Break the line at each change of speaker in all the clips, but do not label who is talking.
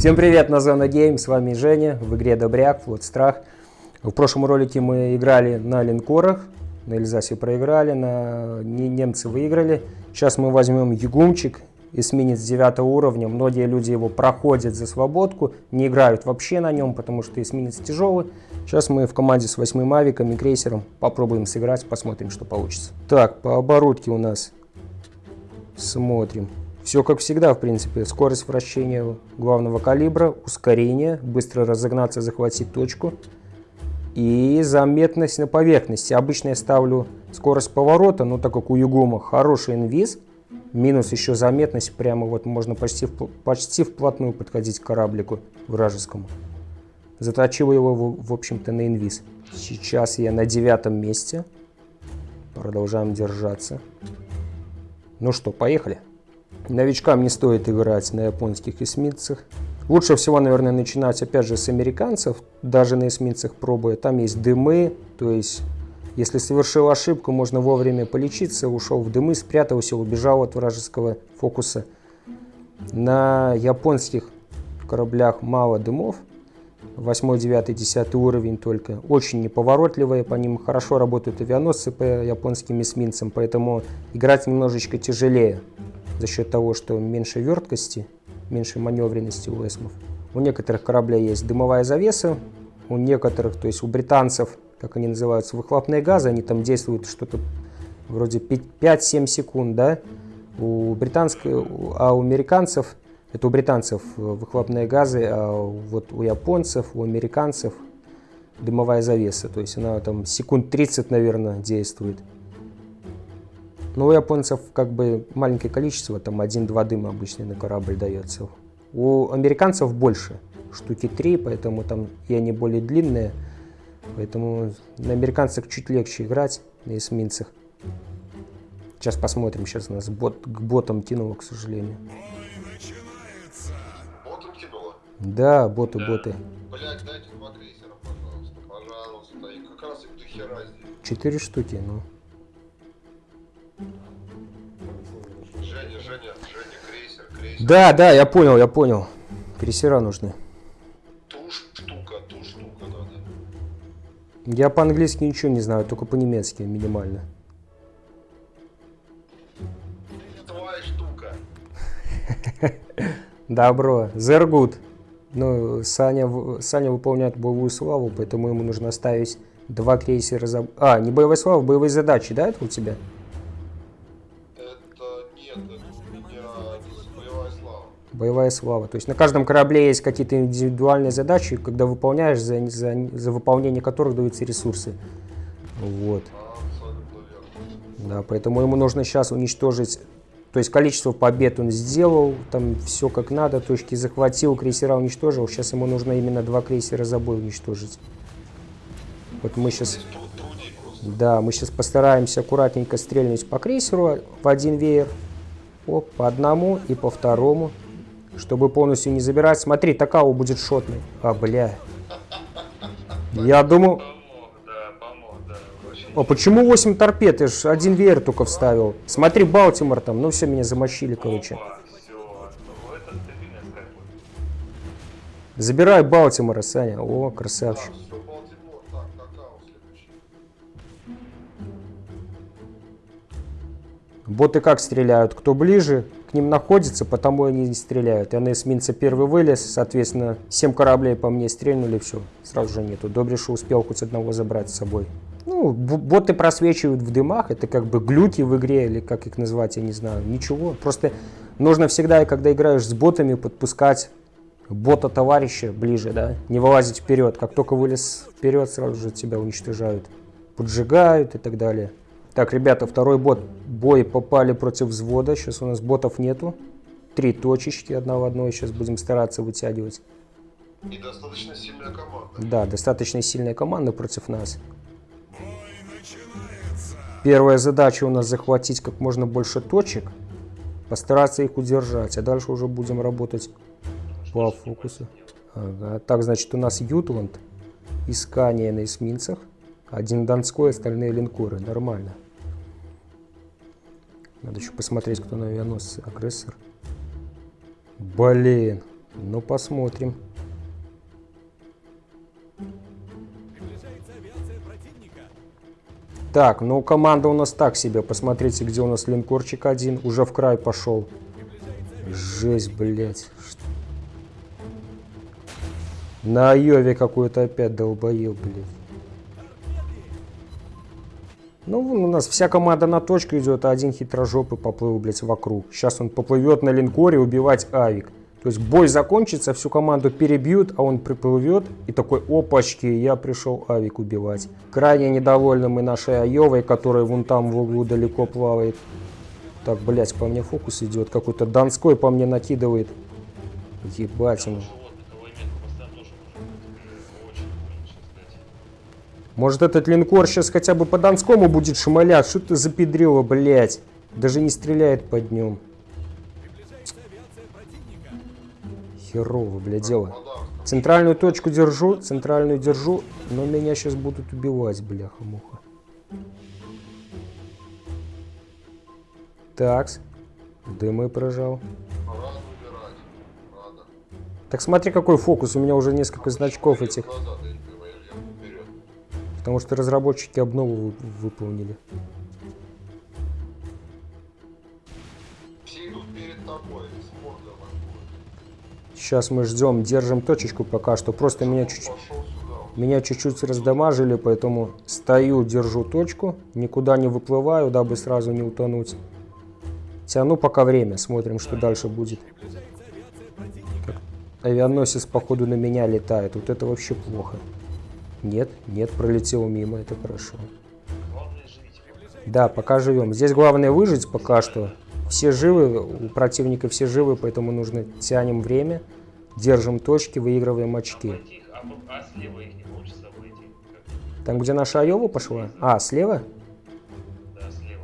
Всем привет, на Зона Гейм, с вами Женя, в игре Добряк, Флот Страх. В прошлом ролике мы играли на линкорах, на Эльзасе проиграли, на немцы выиграли. Сейчас мы возьмем Ягумчик, эсминец 9 уровня. Многие люди его проходят за свободку, не играют вообще на нем, потому что эсминец тяжелый. Сейчас мы в команде с 8 мавиком и крейсером попробуем сыграть, посмотрим, что получится. Так, по оборудке у нас смотрим. Все как всегда, в принципе. Скорость вращения главного калибра, ускорение, быстро разогнаться, захватить точку. И заметность на поверхности. Обычно я ставлю скорость поворота, но так как у Югума хороший инвиз, минус еще заметность, прямо вот можно почти, почти вплотную подходить к кораблику вражескому. Заточил его, в, в общем-то, на инвиз. Сейчас я на девятом месте. Продолжаем держаться. Ну что, поехали. Новичкам не стоит играть на японских эсминцах. Лучше всего, наверное, начинать опять же с американцев, даже на эсминцах пробуя. Там есть дымы, то есть если совершил ошибку, можно вовремя полечиться, ушел в дымы, спрятался, убежал от вражеского фокуса. На японских кораблях мало дымов, 8, 9, 10 уровень только. Очень неповоротливые, по ним хорошо работают авианосцы по японским эсминцам, поэтому играть немножечко тяжелее за счет того, что меньше верткости, меньше маневренности у эсмов. У некоторых кораблей есть дымовая завеса, у некоторых, то есть у британцев, как они называются, выхлопные газы, они там действуют что-то вроде 5-7 секунд, да, у британских, а у американцев, это у британцев выхлопные газы, а вот у японцев, у американцев дымовая завеса, то есть она там секунд 30, наверное, действует. Но у японцев как бы маленькое количество, там один-два дыма обычно на корабль дается. У американцев больше, штуки три, поэтому там и они более длинные. Поэтому на американцах чуть легче играть, на эсминцах. Сейчас посмотрим, сейчас нас бот, к ботам тянуло, к сожалению.
Тянуло?
Да, боты, да. боты.
Блять, дайте два крейсера, пожалуйста, пожалуйста. И как раз их до хера здесь.
Четыре штуки, ну. Да, да, я понял, я понял. Крейсера нужны.
Ту штука, ту штука надо.
Я по-английски ничего не знаю, только по-немецки минимально.
Твоя штука.
Добро. Зергут. Ну, Саня, Саня выполняет боевую славу, поэтому ему нужно оставить два крейсера за... А, не боевая слава, боевые задачи, да, это у тебя? Боевая слава. То есть на каждом корабле есть какие-то индивидуальные задачи, когда выполняешь, за, за, за выполнение которых даются ресурсы. Вот. Да, поэтому ему нужно сейчас уничтожить, то есть количество побед он сделал, там все как надо, точки захватил, крейсера уничтожил, сейчас ему нужно именно два крейсера за бой уничтожить. Вот мы сейчас... Да, мы сейчас постараемся аккуратненько стрельнуть по крейсеру в один веер. О, по одному и по второму чтобы полностью не забирать. Смотри, Такау будет шотный. А, бля. Я думал... О, почему 8 торпед? Я же один веер только вставил. Смотри, Балтимор там. Ну все, меня замочили, короче. Забирай Балтимора, Саня. О, красавчик. Боты как стреляют? Кто ближе, к ним находится, потому они не стреляют. Я на эсминце первый вылез, соответственно, 7 кораблей по мне стрельнули, все, сразу же нету. Добре, что успел хоть одного забрать с собой. Ну, боты просвечивают в дымах, это как бы глюки в игре, или как их назвать, я не знаю, ничего. Просто нужно всегда, когда играешь с ботами, подпускать бота товарища ближе, да, не вылазить вперед. Как только вылез вперед, сразу же тебя уничтожают, поджигают и так далее. Так, ребята, второй бот. Бой попали против взвода. Сейчас у нас ботов нету. Три точечки, одна в одной. Сейчас будем стараться вытягивать.
И достаточно сильная команда.
Да, достаточно сильная команда против нас. Первая задача у нас захватить как можно больше точек. Постараться их удержать. А дальше уже будем работать по фокусу. Ага. Так, значит, у нас Ютланд. Искание на эсминцах. Один Донской, остальные линкоры. Нормально. Надо еще посмотреть, кто на авианосце. Агрессор. Блин. Ну, посмотрим. Так, ну команда у нас так себе. Посмотрите, где у нас линкорчик один. Уже в край пошел. Жесть, блядь. На Айове какой-то опять долбоел, блядь. Ну, у нас вся команда на точку идет, а один хитрожопый поплыл, блядь, вокруг. Сейчас он поплывет на линкоре убивать авик. То есть бой закончится, всю команду перебьют, а он приплывет и такой, опачки, я пришел авик убивать. Крайне недовольны мы нашей Айовой, которая вон там в углу далеко плавает. Так, блядь, по мне фокус идет. Какой-то Донской по мне накидывает. Ебать ему.
Может
этот линкор сейчас хотя бы по Донскому будет шмалять? Что ты запедрила, блядь? Даже не стреляет по днем. Херово, блядь, дело. Центральную точку держу, центральную держу, но меня сейчас будут убивать, бляха-муха. Такс. Дымы прожал. Так смотри, какой фокус. У меня уже несколько значков этих.
Назад,
Потому что разработчики обнову вы- выполнили. Сейчас мы ждем, держим точечку пока что. Просто меня чуть-чуть... Меня чуть-чуть раздамажили, поэтому стою, держу точку, никуда не выплываю, дабы сразу не утонуть. Тяну пока время, смотрим, что дальше будет. Авианосец, походу, на меня летает. Вот это вообще плохо. Нет, нет, пролетел мимо, это хорошо. Да, пока живем. Здесь главное выжить пока что. Все живы, у противника все живы, поэтому нужно тянем время, держим точки, выигрываем очки.
А, а не?
Там, где наша Айова пошла? А, слева?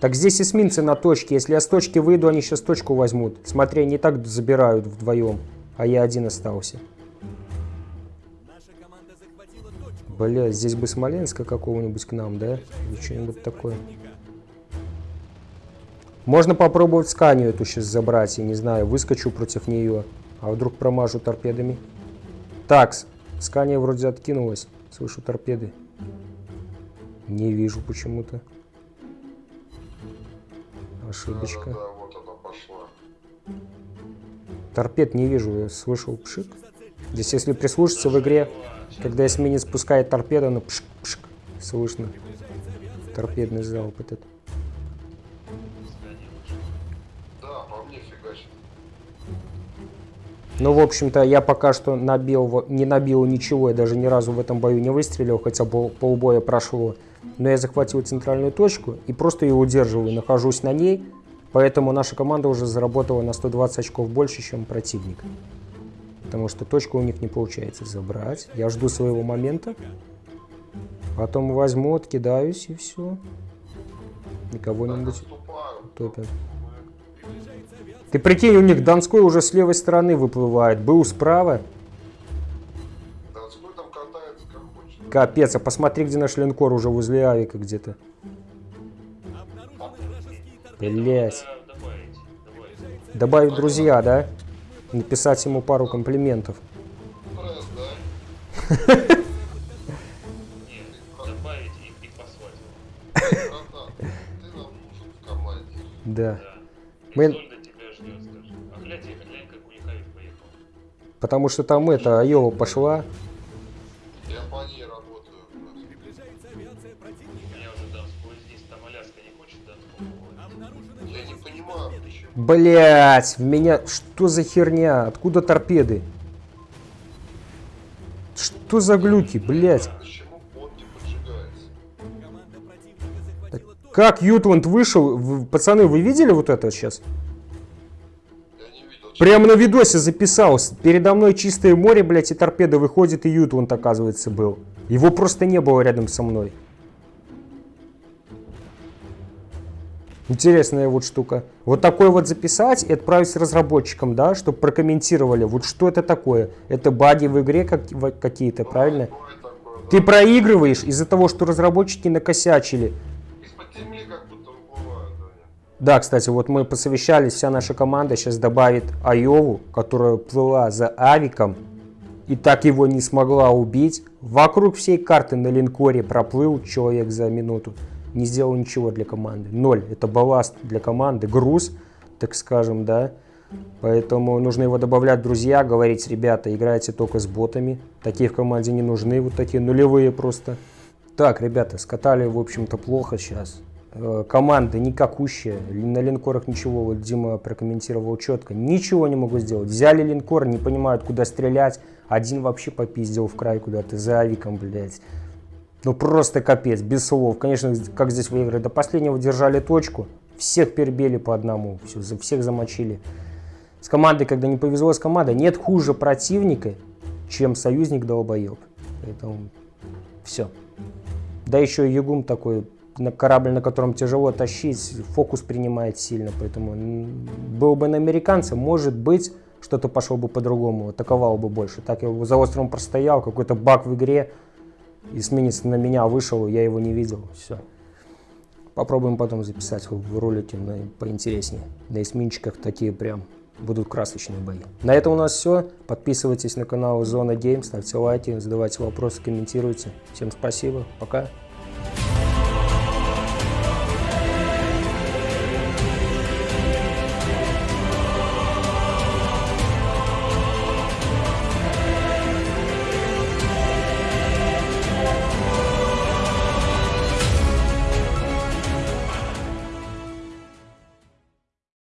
Так здесь эсминцы на точке. Если я с точки выйду, они сейчас точку возьмут. Смотри, они и так забирают вдвоем, а я один остался. Бля, здесь бы Смоленска какого-нибудь к нам, да? Или что-нибудь такое. Можно попробовать сканию эту сейчас забрать, я не знаю, выскочу против нее. А вдруг промажу торпедами? Так, скания вроде откинулась. Слышу торпеды. Не вижу почему-то. Ошибочка.
Да-да-да, вот она пошла.
Торпед не вижу, я слышал пшик. Здесь, если прислушаться в игре, когда эсминец спускает торпеду, ну пшик-пшик, слышно. Торпедный залп этот. Ну, в общем-то, я пока что набил, не набил ничего, я даже ни разу в этом бою не выстрелил, хотя пол, полбоя прошло. Но я захватил центральную точку и просто ее удерживаю, нахожусь на ней, поэтому наша команда уже заработала на 120 очков больше, чем противник. Потому что точку у них не получается забрать. Я жду своего момента. Потом возьму, откидаюсь и все.
Так,
кого-нибудь
отступаю.
топим. Ты прикинь, у них Донской уже с левой стороны выплывает. Был справа.
Донской там катается как хочет.
Капец, а посмотри, где наш линкор уже возле авика где-то. Блять.
Добавить. Добавить
друзья, да? Написать ему пару комплиментов.
Да?
Мы-. Потому что там это, Айова пошла.
У меня уже Донской здесь, там Аляска не хочет Донского.
Я не понимаю, почему.
Блять, в меня... Что за херня? Откуда торпеды? Что за глюки, блять? Как Ютланд вышел? Вы- пацаны, вы видели вот это сейчас?
Я не видел.
Прямо на видосе записал. С- Передо мной чистое море, блядь, и торпеда выходит, и Ютланд, оказывается, был. Его просто не было рядом со мной. Интересная вот штука. Вот такой вот записать и отправить разработчикам, да, чтобы прокомментировали, вот что это такое. Это баги в игре как- какие-то, правильно?
Такое, да.
Ты проигрываешь из-за того, что разработчики накосячили.
Земли.
Да, кстати, вот мы посовещались, вся наша команда сейчас добавит Айову, которая плыла за Авиком и так его не смогла убить. Вокруг всей карты на линкоре проплыл человек за минуту. Не сделал ничего для команды. Ноль. Это балласт для команды, груз, так скажем, да. Поэтому нужно его добавлять, друзья, говорить, ребята, играйте только с ботами. Такие в команде не нужны, вот такие нулевые просто. Так, ребята, скатали, в общем-то, плохо сейчас. Э, Команда никакущая, на линкорах ничего, вот Дима прокомментировал четко, ничего не могу сделать. Взяли линкор, не понимают, куда стрелять. Один вообще попиздил в край куда-то, за авиком, блядь. Ну просто капец, без слов. Конечно, как здесь выиграть? До последнего держали точку, всех перебили по одному, все, всех замочили. С командой, когда не повезло с командой, нет хуже противника, чем союзник долбоеб. Поэтому все. Да еще и Югум такой, на корабль, на котором тяжело тащить, фокус принимает сильно. Поэтому был бы на американца, может быть, что-то пошло бы по-другому, атаковал бы больше. Так я за островом простоял, какой-то баг в игре, эсминец на меня вышел, я его не видел, все. Попробуем потом записать в ролике на, поинтереснее. На эсминчиках такие прям будут красочные бои. На этом у нас все. Подписывайтесь на канал Зона Гейм, ставьте лайки, задавайте вопросы, комментируйте. Всем спасибо, пока.